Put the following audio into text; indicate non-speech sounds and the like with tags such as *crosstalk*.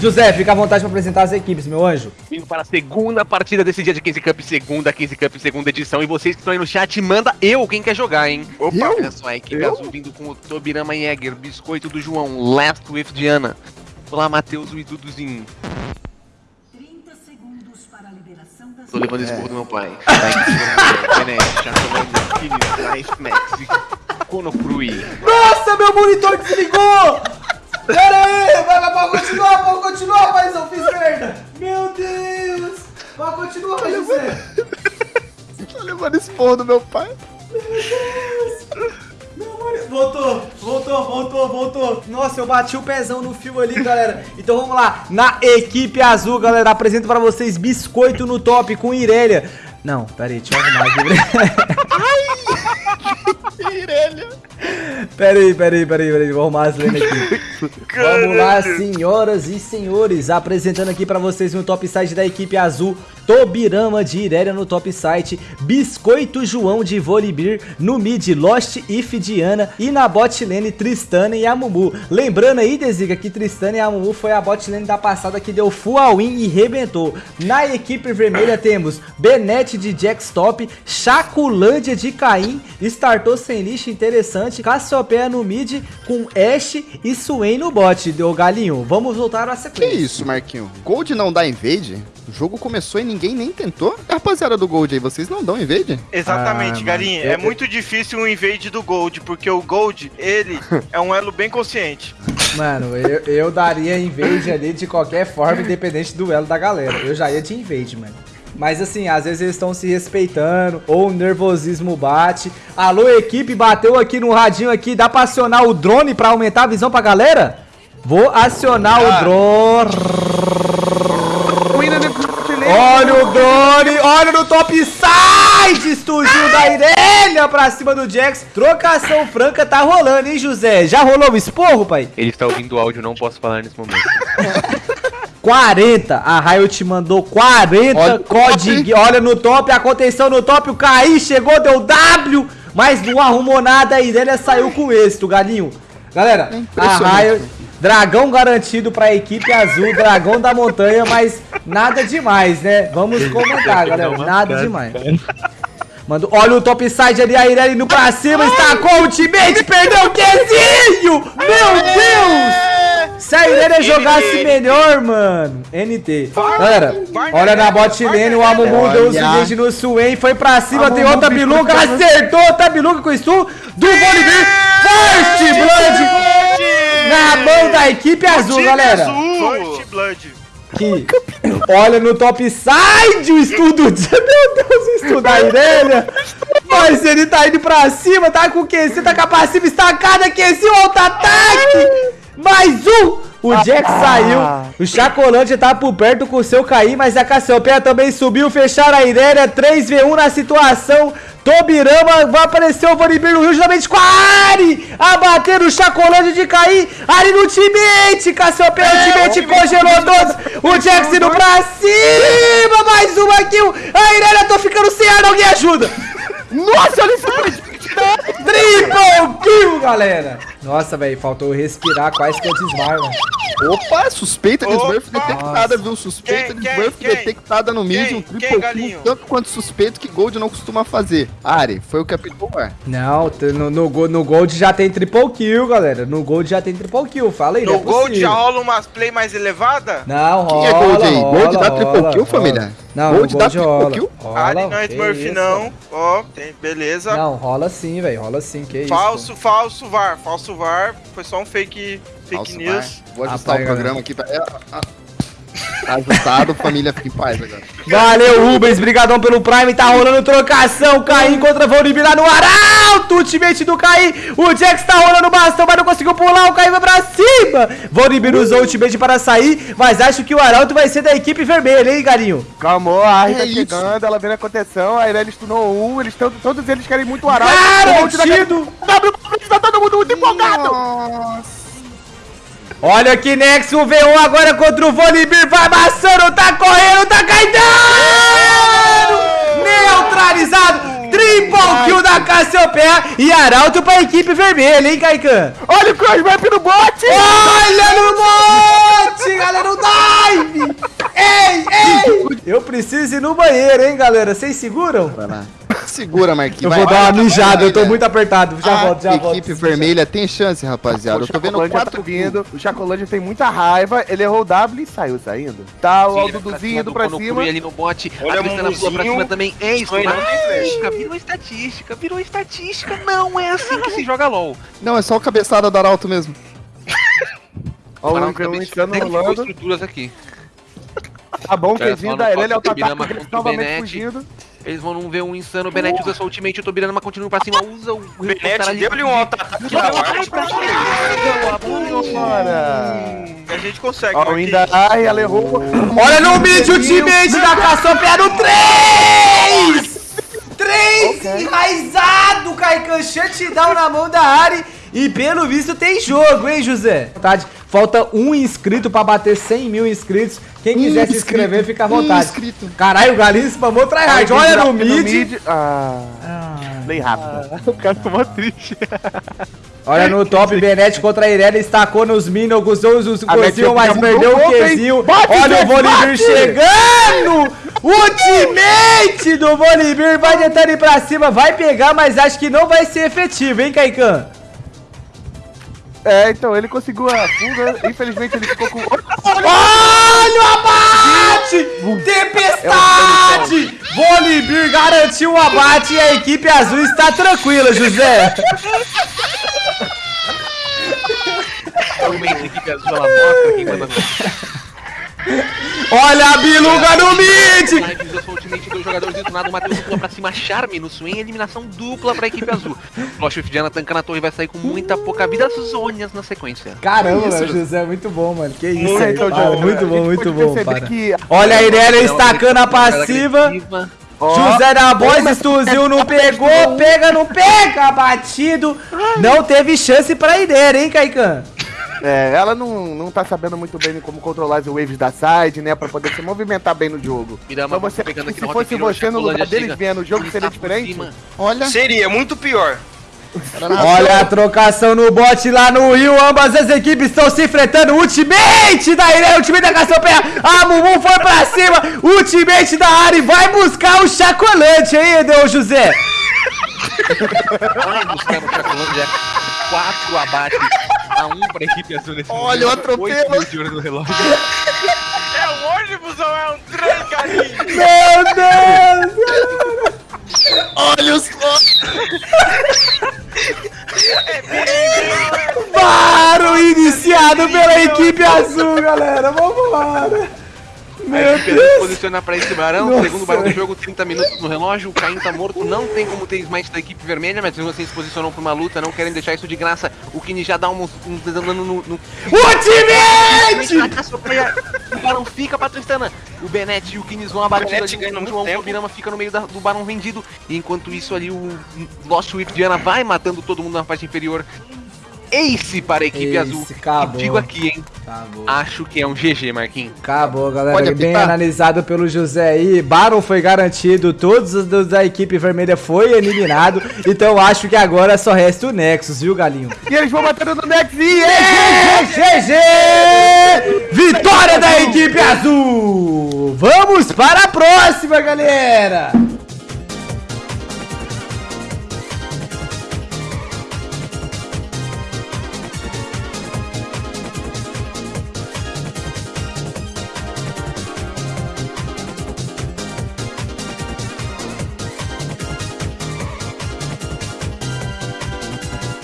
José, fica à vontade para apresentar as equipes, meu anjo. Vindo para a segunda partida desse dia de 15 Cup, segunda 15 Cup, segunda edição. E vocês que estão aí no chat, manda eu quem quer jogar, hein? Opa, Eu? olha só, a equipe Eu? azul vindo com o Tobirama Jäger, Biscoito do João, Left with Diana. Olá, Matheus e Duduzinho. 30 segundos para a liberação das Tô levando esse porro do meu pai. Tá. Nossa, meu monitor desligou! Pera aí, vai, pode continuar, pode continuar, mas eu fiz merda. Meu Deus. Pode continuar, José. Tá levando esse porro do meu pai. Meu moni- Voltou, voltou, voltou, voltou. Nossa, eu bati o pezão no fio ali, galera. Então vamos lá. Na equipe azul, galera, apresento pra vocês Biscoito no top com Irelia. Não, pera aí, deixa eu arrumar aqui. *laughs* *laughs* Irelia. Pera aí, pera aí, pera aí, pera aí. Vou arrumar as lendas aqui. Vamos lá, senhoras e senhores. Apresentando aqui pra vocês no top site da equipe azul. Tobirama de Irelia no top site. Biscoito João de Volibear. No mid, Lost If Diana. E na bot lane, Tristana e Amumu. Lembrando aí, Desiga, que Tristana e Amumu foi a bot lane da passada que deu full all win e rebentou. Na equipe vermelha temos Benete de Jackstop. Chaculândia de Caim. Startou sem lixo interessante. Cassiopeia no mid com Ash e Swain no bot. Deu galinho. Vamos voltar à Que sequência. isso, Marquinho? Gold não dá invade? O jogo começou e ninguém nem tentou? Rapaziada do Gold aí, vocês não dão invade? Exatamente, Ah, Galinha. eu- É muito difícil um invade do Gold, porque o Gold, ele *laughs* é um elo bem consciente. Mano, eu, eu daria invade ali de qualquer forma, independente do elo da galera. Eu já ia de invade, mano. Mas assim, às vezes eles estão se respeitando, ou o nervosismo bate. Alô, equipe, bateu aqui no radinho aqui. Dá pra acionar o drone pra aumentar a visão pra galera? Vou acionar o drone. Olha o drone, olha no top side, estúdio da Irelia pra cima do Jax. Trocação franca tá rolando, hein, José? Já rolou o esporro, pai? Ele está ouvindo o áudio, não posso falar nesse momento. *laughs* 40, a Riot mandou 40 Olha o código. Olha no top, a contenção no top, o KI chegou, deu W, mas não arrumou nada, a Irelia saiu com êxito, galinho. Galera, É a. Riot, dragão garantido pra equipe azul, dragão da montanha, mas nada demais, né? Vamos comentar, galera, nada demais. Manda, olha o top side ali, a Irelia indo pra cima, estacou o ultimate, perdeu o Qzinho! Meu Deus! Se a Irelia jogasse melhor, mano. NT. Galera, olha na bot lane, o Amumu deu os engage no Swain, foi pra cima, tem outra biluga, acertou outra biluga com isso do Volibear. First Blood na mão da equipe azul, galera. First Blood. Que olha no top side o estudo. *laughs* Meu Deus, o estudo da Irelia. Mas ele tá indo pra cima, tá com o QC, tá com a passiva estacada, QC, alto ataque. Mais um. O Jack saiu, o Chacolante tá por perto com o seu cair, mas a Cassiopeia também subiu, fecharam a Irelia, 3v1 na situação, Tobirama, vai aparecer o Volibear no Rio, justamente com a Ari, abater o Chacolante de cair, Ari no ultimate, Cassiopeia no ultimate, congelou todos, o Jax indo pra cima, mais uma kill, a Irelia, tô ficando sem ar, alguém ajuda. Nossa, olha isso! Galera! Nossa, velho, faltou respirar quase que eu desmaio, mano. Opa, suspeita de Opa! Smurf detectada, viu? Suspeita Quem, de Smurf quem? detectada no mid, um Quem, triple kill, tanto quanto suspeito que Gold não costuma fazer. Ari, foi o que aplicou o ar. Não, no, no, no Gold já tem triple kill, galera. No Gold já tem triple kill, fala aí, No é Gold possível. já rola umas play mais elevada? Não, rola, Quem é Gold aí? rola, Gold dá triple rola, kill, rola. família? Não, Gold no dá rola. kill? rola Ali não é Smurf não. Ó, tem, beleza. Não, rola sim, velho, rola sim, que isso. falso, falso VAR. Falso Var. Foi só um fake, fake Falso news. Vou ajustar Apaga, o programa aqui. Pra... É, ah, Tá ajustado, família fica em paz agora. Valeu, Rubens, brigadão pelo Prime, tá rolando trocação, Caim contra Volibear lá no Arauto, ultimate do Caim, o Jax tá rolando bastão, mas não conseguiu pular, o Caim vai pra cima, Volibear usou o ultimate para sair, mas acho que o Arauto vai ser da equipe vermelha, hein, galinho? Calmou, a Ari É tá isso. chegando, ela vendo a contenção, a Irelia stunou um, eles tão, todos eles querem muito arauto. O tá Garantido! Tá todo mundo muito empolgado! Olha aqui, Nex, o V1 agora contra o Volibear, vai amassando, tá correndo, tá caidando! Neutralizado, triple Cassiopeia e Arauto pra equipe vermelha, hein, Kaikan? Olha o crossmap no bot! Olha no bote, galera, no dive! Ei, ei! Eu preciso ir no banheiro, hein, galera? Vocês seguram? Vai lá. Segura, Marquinhos. Eu vai. vou dar uma Olha, mijada, eu tô olha. muito apertado. Já A volto, já volto. equipe vermelha tem chance, rapaziada. O Eu tô vendo quatro tá vindo, o Chacolândia tem muita raiva, ele errou o W e saiu saindo. Tá o Sim, Aldo ele vai pra Duzinho cima indo do pra cima. Ali no bote. Olha a Tristana pula pra cima também. É isso, velho. estatística, virou estatística, virou estatística. Não é assim que se joga LOL. Não, é só o cabeçada do Arauto mesmo. *laughs* Ó, o insano identificou rolando. estruturas aqui. Tá bom, Quedinho da Irelia, é o Tataku o novamente fugindo. Eles vão ver um insano. O Benet usa sua ultimate, o Tobirama continua pra cima, usa o. O Benete deu-lhe um auto-ataque Ward. Bora! A gente consegue, Ó, ainda. Ai, ela errou. Olha no mid o teammate da Cassiopeia no 3! 3 enraizado, Kaikan, shutdown na mão da Ari. E pelo visto tem jogo, hein, José? Vontade. Falta um inscrito pra bater 100 mil inscritos. Quem quiser se inscrito. inscrever, fica à Um vontade. inscrito. Caralho, o Galinho spamou tryhard. Olha no aqui mid. Ah, bem rápido. *laughs* O cara tomou triste. Olha no top, *laughs* Benete contra a Irelia, estacou nos minions, usou os Match mas perdeu o? Qzinho. Bate, Olha o bate! chegando! Ultimate do Volibear, vai tentando ir pra cima, vai pegar, mas acho que não vai ser efetivo, hein, Kaikan? É, então, ele conseguiu a fuga, infelizmente ele ficou com... Olha o abate! Tempestade! Volibear garantiu o abate e a equipe azul está tranquila, José. Realmente a equipe azul ela mostra quem manda. Olha a biluga no mid! Usou sua ultimate, dois jogadores detonados, o Matheus pula pra cima, Charme no swing, eliminação dupla pra equipe azul. Flash of Diana tancando a torre vai sair com muita pouca vida, Zônias na sequência. Caramba, velho, José, muito bom, mano. Que isso, Muito, aí, então, para. Muito bom, muito bom, para. que- Olha a Irelia Então, estacando a passiva. José da Boys, Stuzinho não pegou, pega, não pega, batido. Não teve chance pra Irelia, hein, Kaikan? É, ela não, não tá sabendo muito bem como controlar as waves da side, né? Pra poder se movimentar bem no jogo. Mirama Então você, pegando aqui se fosse você no lugar deles vendo o jogo ele seria tá diferente? Olha. Seria muito pior. *laughs* Olha a trocação no bot lá no Rio. Ambas as equipes estão se enfrentando. Ultimate da Irelia, ultimate da Cassiopeia. A Mumu foi pra cima. Ultimate da Ari vai buscar o chacolante, hein, Edel José? Vai buscar no Chacolândia. Quatro abates a um pra equipe azul nesse Olha o momento. atropelo. Oito minutos de olho no relógio. *laughs* É um ônibus ou é um trem, carinho? Meu Deus! Olha os. Paro iniciado pela equipe azul, galera. Vambora. Meu Deus. posiciona pra esse barão, Nossa. segundo barão do jogo, 30 minutos no relógio, o Caim tá morto, não tem como ter smite da equipe vermelha, mas mesmo assim se posicionam pra uma luta, não querem deixar isso de graça, o Kini já dá uns, uns dano no... no... Ultimate! O Barão fica pra Tristana, o Benet e o Kines vão abater Benet ali, o. Birama fica no meio da- do Barão vendido, e enquanto isso ali o Lost Whip Diana vai matando todo mundo na parte inferior. Ace para a equipe Ace, azul. acabou. E digo aqui, hein, Acabou. acho que é um GG, Marquinhos. Acabou, galera. Bem analisado pelo José aí. Baron foi garantido, todos os da equipe vermelha foi eliminado. Então acho que agora só resta o Nexus, viu, Galinho? E eles vão batendo no Nex e É, GG! Vitória da equipe azul! Vamos para a próxima, galera!